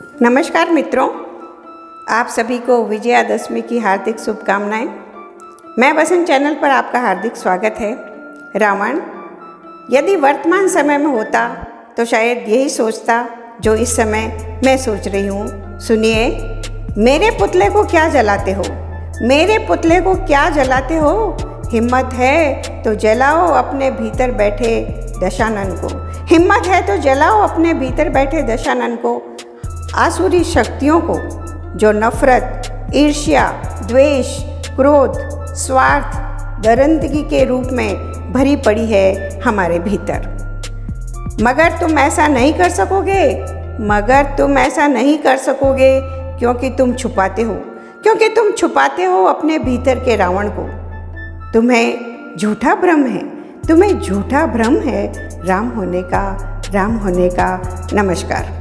नमस्कार मित्रों, आप सभी को विजयादशमी की हार्दिक शुभकामनाएँ। मैं वसंत चैनल पर आपका हार्दिक स्वागत है। रावण, यदि वर्तमान समय में होता तो शायद यही सोचता जो इस समय मैं सोच रही हूँ। सुनिए, मेरे पुतले को क्या जलाते हो? मेरे पुतले को क्या जलाते हो? हिम्मत है तो जलाओ अपने भीतर बैठे दशानन को। हिम्मत है तो जलाओ अपने भीतर बैठे दशानन को। आसुरी शक्तियों को, जो नफरत, ईर्ष्या, द्वेष, क्रोध, स्वार्थ, दरंदगी के रूप में भरी पड़ी है हमारे भीतर। मगर तुम ऐसा नहीं कर सकोगे? मगर तुम ऐसा नहीं कर सकोगे क्योंकि तुम छुपाते हो, क्योंकि तुम छुपाते हो अपने भीतर के रावण को। तुम्हें झूठा भ्रम है, तुम्हें झूठा भ्रम है। राम होने का, राम होने का नमस्कार।